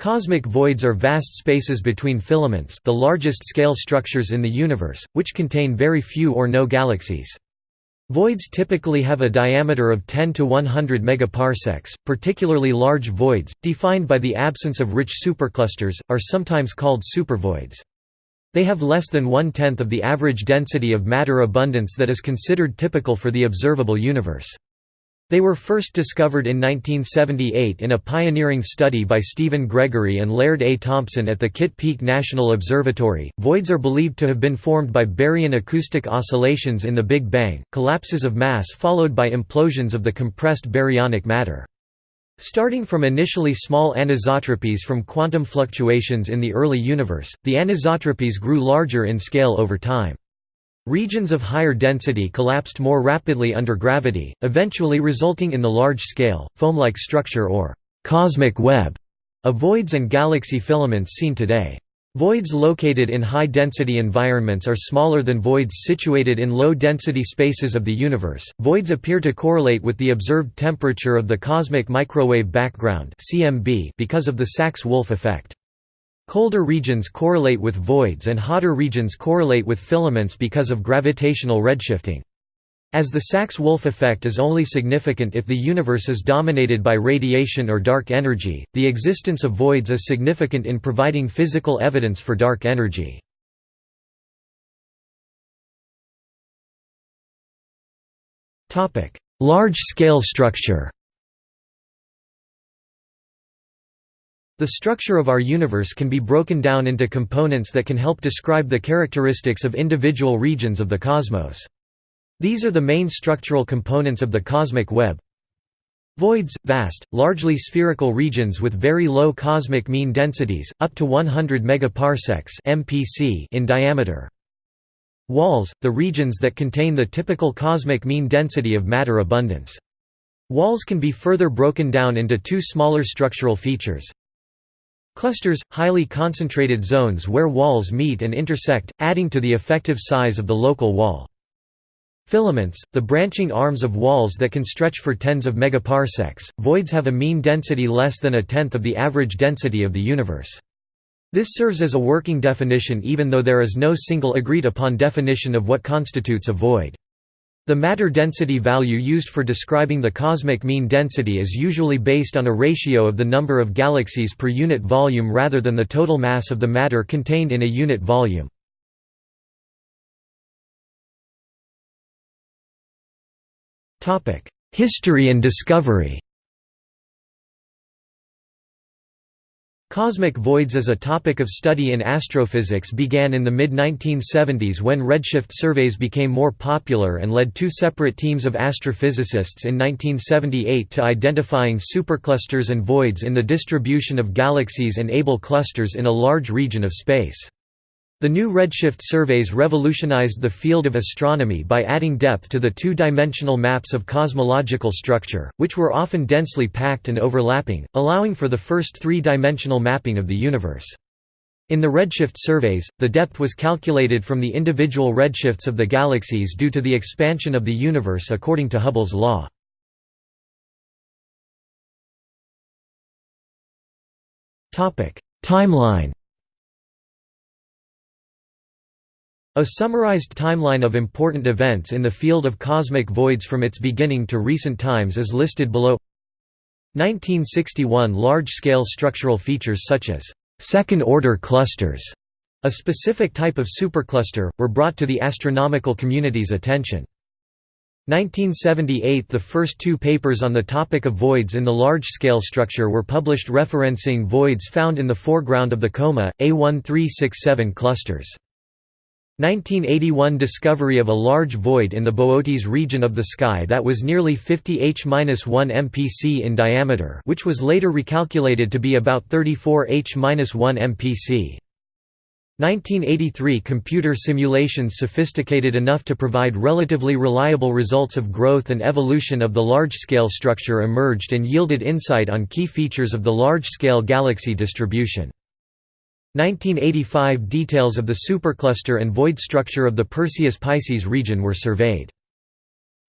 Cosmic voids are vast spaces between filaments the largest scale structures in the universe, which contain very few or no galaxies. Voids typically have a diameter of 10 to 100 megaparsecs. Particularly large voids, defined by the absence of rich superclusters, are sometimes called supervoids. They have less than one-tenth of the average density of matter abundance that is considered typical for the observable universe. They were first discovered in 1978 in a pioneering study by Stephen Gregory and Laird A. Thompson at the Kitt Peak National Observatory. Voids are believed to have been formed by baryon acoustic oscillations in the Big Bang, collapses of mass followed by implosions of the compressed baryonic matter. Starting from initially small anisotropies from quantum fluctuations in the early universe, the anisotropies grew larger in scale over time. Regions of higher density collapsed more rapidly under gravity, eventually resulting in the large-scale, foam-like structure or «cosmic web» of voids and galaxy filaments seen today. Voids located in high-density environments are smaller than voids situated in low-density spaces of the universe. Voids appear to correlate with the observed temperature of the cosmic microwave background (CMB) because of the Sachs-Wolfe effect. Colder regions correlate with voids and hotter regions correlate with filaments because of gravitational redshifting. As the Sachs-Wolfe effect is only significant if the universe is dominated by radiation or dark energy, the existence of voids is significant in providing physical evidence for dark energy. Large-scale structure The structure of our universe can be broken down into components that can help describe the characteristics of individual regions of the cosmos. These are the main structural components of the cosmic web. Voids – vast, largely spherical regions with very low cosmic mean densities, up to 100 megaparsecs in diameter. Walls – the regions that contain the typical cosmic mean density of matter abundance. Walls can be further broken down into two smaller structural features, Clusters – highly concentrated zones where walls meet and intersect, adding to the effective size of the local wall. Filaments – the branching arms of walls that can stretch for tens of megaparsecs. Voids have a mean density less than a tenth of the average density of the universe. This serves as a working definition even though there is no single agreed-upon definition of what constitutes a void. The matter density value used for describing the cosmic mean density is usually based on a ratio of the number of galaxies per unit volume rather than the total mass of the matter contained in a unit volume. History and discovery Cosmic voids as a topic of study in astrophysics began in the mid-1970s when redshift surveys became more popular and led two separate teams of astrophysicists in 1978 to identifying superclusters and voids in the distribution of galaxies and Abell clusters in a large region of space. The new redshift surveys revolutionized the field of astronomy by adding depth to the two-dimensional maps of cosmological structure, which were often densely packed and overlapping, allowing for the first three-dimensional mapping of the universe. In the redshift surveys, the depth was calculated from the individual redshifts of the galaxies due to the expansion of the universe according to Hubble's law. Timeline A summarized timeline of important events in the field of cosmic voids from its beginning to recent times is listed below 1961 Large-scale structural features such as second-order clusters, a specific type of supercluster, were brought to the astronomical community's attention. 1978 – The first two papers on the topic of voids in the large-scale structure were published referencing voids found in the foreground of the Coma, A1367 clusters. 1981 discovery of a large void in the Boötes region of the sky that was nearly 50 h-1 mpc in diameter which was later recalculated to be about 34 h-1 mpc. 1983 computer simulations sophisticated enough to provide relatively reliable results of growth and evolution of the large-scale structure emerged and yielded insight on key features of the large-scale galaxy distribution. 1985 details of the supercluster and void structure of the Perseus-Pisces region were surveyed.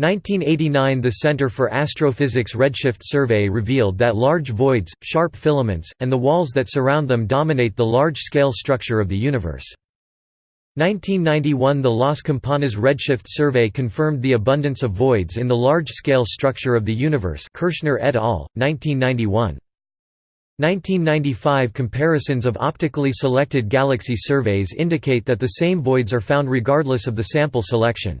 1989 – The Center for Astrophysics Redshift Survey revealed that large voids, sharp filaments, and the walls that surround them dominate the large-scale structure of the universe. 1991 – The Las Campanas Redshift Survey confirmed the abundance of voids in the large-scale structure of the universe Kirshner et al., 1991. 1995 – Comparisons of optically selected galaxy surveys indicate that the same voids are found regardless of the sample selection.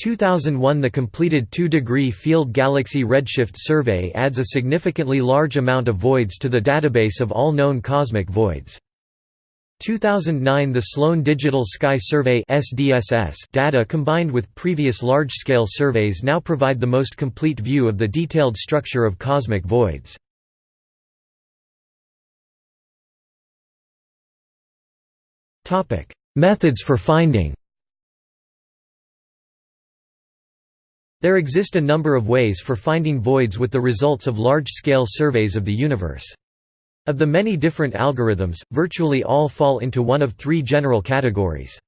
2001 The completed 2-degree field galaxy redshift survey adds a significantly large amount of voids to the database of all known cosmic voids. 2009 The Sloan Digital Sky Survey data combined with previous large-scale surveys now provide the most complete view of the detailed structure of cosmic voids. Methods for finding There exist a number of ways for finding voids with the results of large-scale surveys of the universe. Of the many different algorithms, virtually all fall into one of three general categories.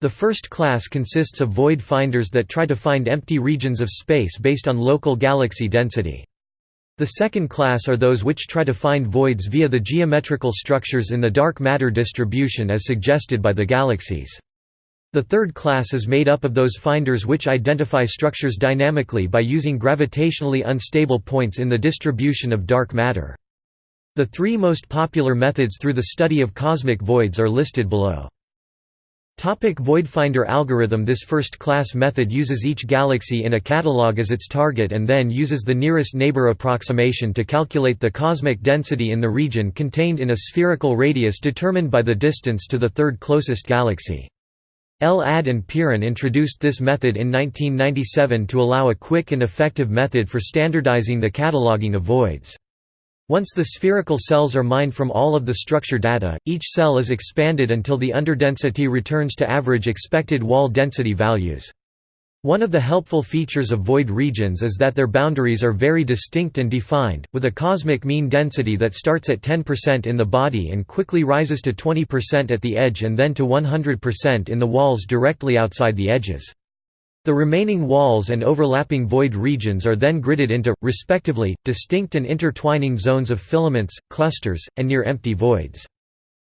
The first class consists of void finders that try to find empty regions of space based on local galaxy density. The second class are those which try to find voids via the geometrical structures in the dark matter distribution as suggested by the galaxies. The third class is made up of those finders which identify structures dynamically by using gravitationally unstable points in the distribution of dark matter. The three most popular methods through the study of cosmic voids are listed below. Topic Voidfinder algorithm This first-class method uses each galaxy in a catalog as its target and then uses the nearest neighbor approximation to calculate the cosmic density in the region contained in a spherical radius determined by the distance to the third closest galaxy. El-Ad and Piran introduced this method in 1997 to allow a quick and effective method for standardizing the cataloging of voids. Once the spherical cells are mined from all of the structure data, each cell is expanded until the underdensity returns to average expected wall density values. One of the helpful features of void regions is that their boundaries are very distinct and defined, with a cosmic mean density that starts at 10% in the body and quickly rises to 20% at the edge and then to 100% in the walls directly outside the edges. The remaining walls and overlapping void regions are then gridded into, respectively, distinct and intertwining zones of filaments, clusters, and near-empty voids.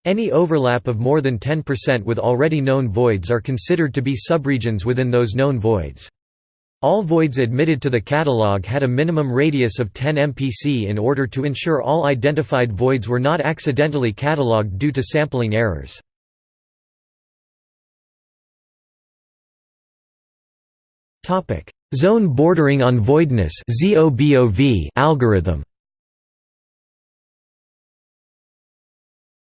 Any overlap of more than 10% with already known voids are considered to be subregions within those known voids. All voids admitted to the catalog had a minimum radius of 10 mpc in order to ensure all identified voids were not accidentally catalogued due to sampling errors. Zone bordering on voidness algorithm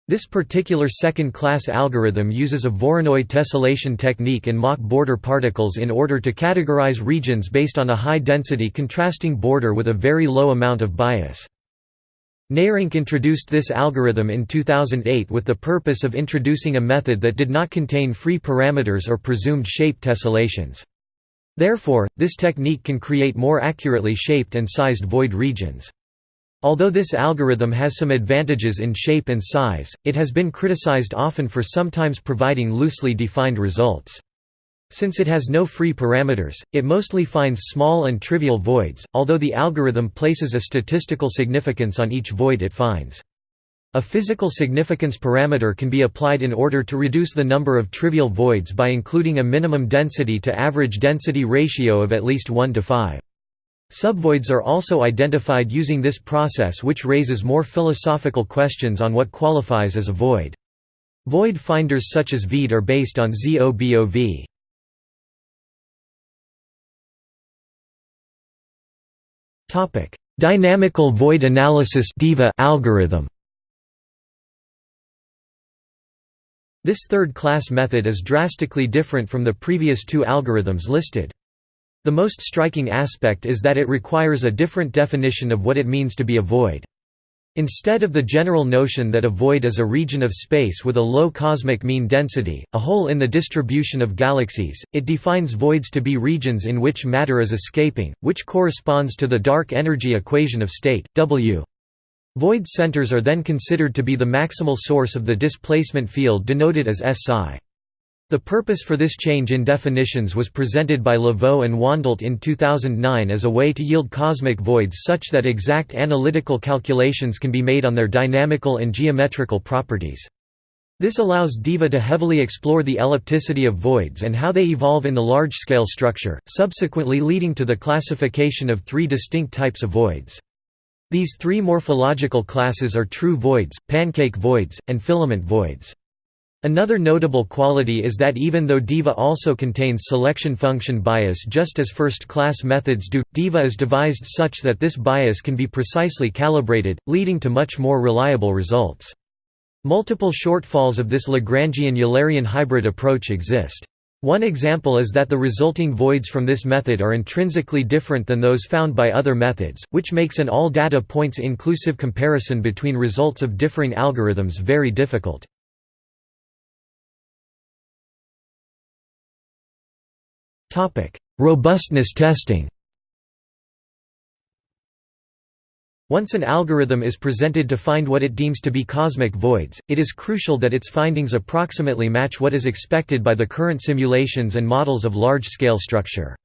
This particular second-class algorithm uses a Voronoi tessellation technique and Mach border particles in order to categorize regions based on a high-density contrasting border with a very low amount of bias. Neyrinck introduced this algorithm in 2008 with the purpose of introducing a method that did not contain free parameters or presumed shape tessellations. Therefore, this technique can create more accurately shaped and sized void regions. Although this algorithm has some advantages in shape and size, it has been criticized often for sometimes providing loosely defined results. Since it has no free parameters, it mostly finds small and trivial voids, although the algorithm places a statistical significance on each void it finds. A physical significance parameter can be applied in order to reduce the number of trivial voids by including a minimum density to average density ratio of at least 1 to 5. Subvoids are also identified using this process which raises more philosophical questions on what qualifies as a void. Void finders such as VIDE are based on ZOBOV. Dynamical void analysis algorithm This third-class method is drastically different from the previous two algorithms listed. The most striking aspect is that it requires a different definition of what it means to be a void. Instead of the general notion that a void is a region of space with a low cosmic mean density, a hole in the distribution of galaxies, it defines voids to be regions in which matter is escaping, which corresponds to the dark energy equation of state, W. Void centers are then considered to be the maximal source of the displacement field denoted as Psi. The purpose for this change in definitions was presented by Lavaux and Wandelt in 2009 as a way to yield cosmic voids such that exact analytical calculations can be made on their dynamical and geometrical properties. This allows DIVA to heavily explore the ellipticity of voids and how they evolve in the large-scale structure, subsequently leading to the classification of three distinct types of voids. These three morphological classes are true voids, pancake voids, and filament voids. Another notable quality is that even though DIVA also contains selection function bias just as first-class methods do, DIVA is devised such that this bias can be precisely calibrated, leading to much more reliable results. Multiple shortfalls of this Lagrangian-Eulerian hybrid approach exist. One example is that the resulting voids from this method are intrinsically different than those found by other methods, which makes an all data points inclusive comparison between results of differing algorithms very difficult. Robustness testing Once an algorithm is presented to find what it deems to be cosmic voids, it is crucial that its findings approximately match what is expected by the current simulations and models of large-scale structure.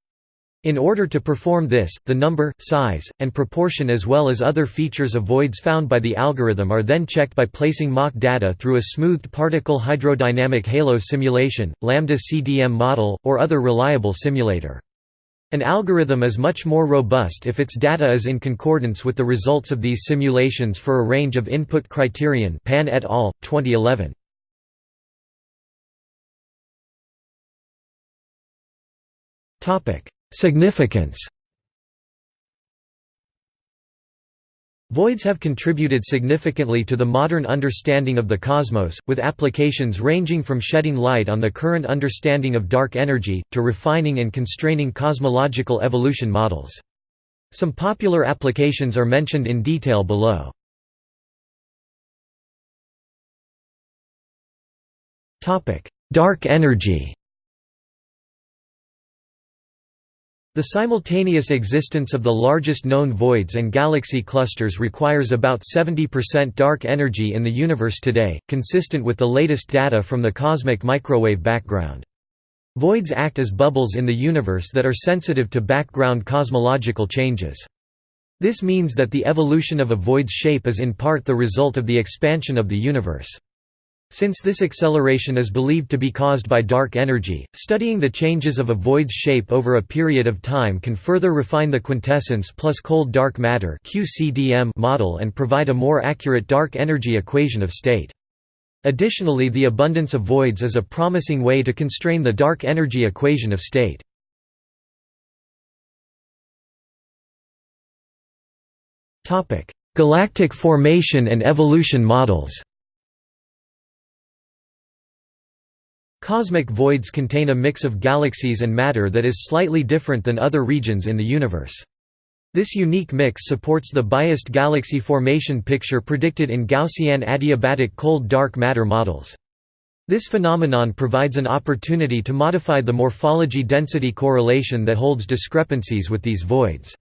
In order to perform this, the number, size, and proportion as well as other features of voids found by the algorithm are then checked by placing mock data through a smoothed particle hydrodynamic halo simulation, lambda CDM model, or other reliable simulator. An algorithm is much more robust if its data is in concordance with the results of these simulations for a range of input criterion Pan et al., 2011. Topic Significance Voids have contributed significantly to the modern understanding of the cosmos, with applications ranging from shedding light on the current understanding of dark energy, to refining and constraining cosmological evolution models. Some popular applications are mentioned in detail below. Dark energy The simultaneous existence of the largest known voids and galaxy clusters requires about 70% dark energy in the universe today, consistent with the latest data from the cosmic microwave background. Voids act as bubbles in the universe that are sensitive to background cosmological changes. This means that the evolution of a void's shape is in part the result of the expansion of the universe. Since this acceleration is believed to be caused by dark energy, studying the changes of a void's shape over a period of time can further refine the quintessence plus cold dark matter model and provide a more accurate dark energy equation of state. Additionally the abundance of voids is a promising way to constrain the dark energy equation of state. Galactic formation and evolution models Cosmic voids contain a mix of galaxies and matter that is slightly different than other regions in the universe. This unique mix supports the biased galaxy formation picture predicted in Gaussian adiabatic cold dark matter models. This phenomenon provides an opportunity to modify the morphology density correlation that holds discrepancies with these voids.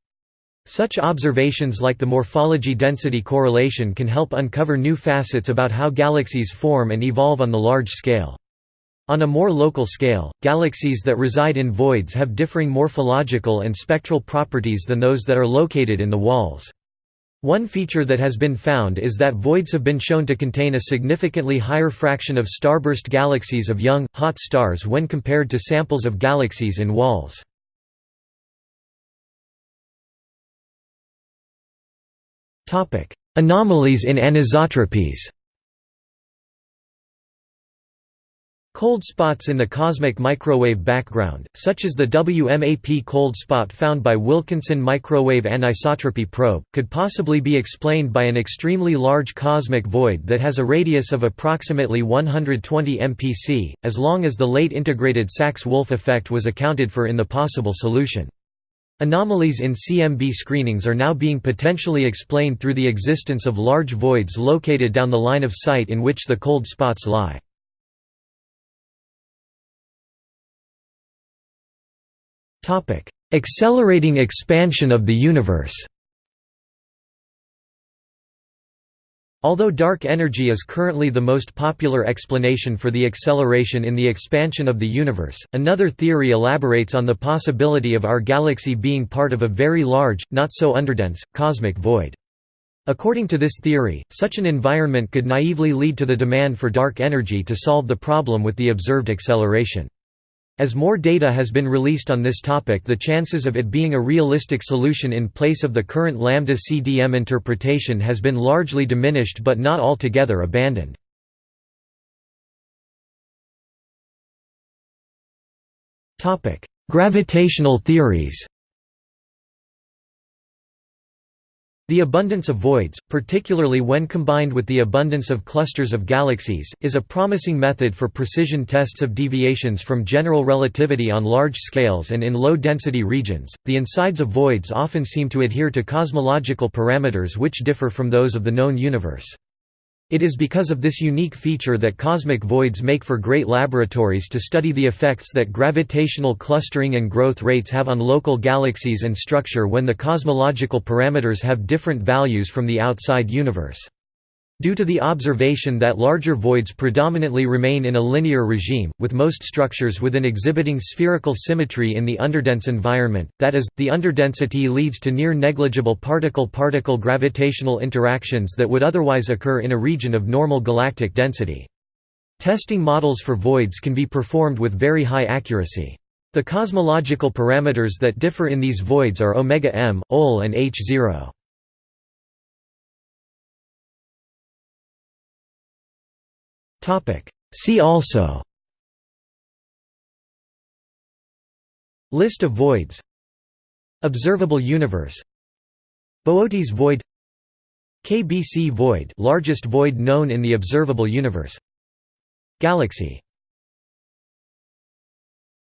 Such observations like the morphology density correlation can help uncover new facets about how galaxies form and evolve on the large scale. On a more local scale, galaxies that reside in voids have differing morphological and spectral properties than those that are located in the walls. One feature that has been found is that voids have been shown to contain a significantly higher fraction of starburst galaxies of young, hot stars when compared to samples of galaxies in walls. Anomalies in anisotropies Cold spots in the cosmic microwave background, such as the WMAP cold spot found by Wilkinson Microwave Anisotropy Probe, could possibly be explained by an extremely large cosmic void that has a radius of approximately 120 mpc, as long as the late integrated Sachs-Wolfe effect was accounted for in the possible solution. Anomalies in CMB screenings are now being potentially explained through the existence of large voids located down the line of sight in which the cold spots lie. Accelerating expansion of the universe Although dark energy is currently the most popular explanation for the acceleration in the expansion of the universe, another theory elaborates on the possibility of our galaxy being part of a very large, not so underdense, cosmic void. According to this theory, such an environment could naively lead to the demand for dark energy to solve the problem with the observed acceleration. As more data has been released on this topic the chances of it being a realistic solution in place of the current lambda CDM interpretation has been largely diminished but not altogether abandoned. Gravitational theories The abundance of voids, particularly when combined with the abundance of clusters of galaxies, is a promising method for precision tests of deviations from general relativity on large scales and in low-density regions. The insides of voids often seem to adhere to cosmological parameters which differ from those of the known universe. It is because of this unique feature that cosmic voids make for great laboratories to study the effects that gravitational clustering and growth rates have on local galaxies and structure when the cosmological parameters have different values from the outside universe. Due to the observation that larger voids predominantly remain in a linear regime, with most structures within exhibiting spherical symmetry in the underdense environment, that is, the underdensity leads to near negligible particle-particle gravitational interactions that would otherwise occur in a region of normal galactic density. Testing models for voids can be performed with very high accuracy. The cosmological parameters that differ in these voids are omega m, OL and h0. See also. List of voids. Observable universe. Boötes void. KBC void largest void known in the observable universe. Galaxy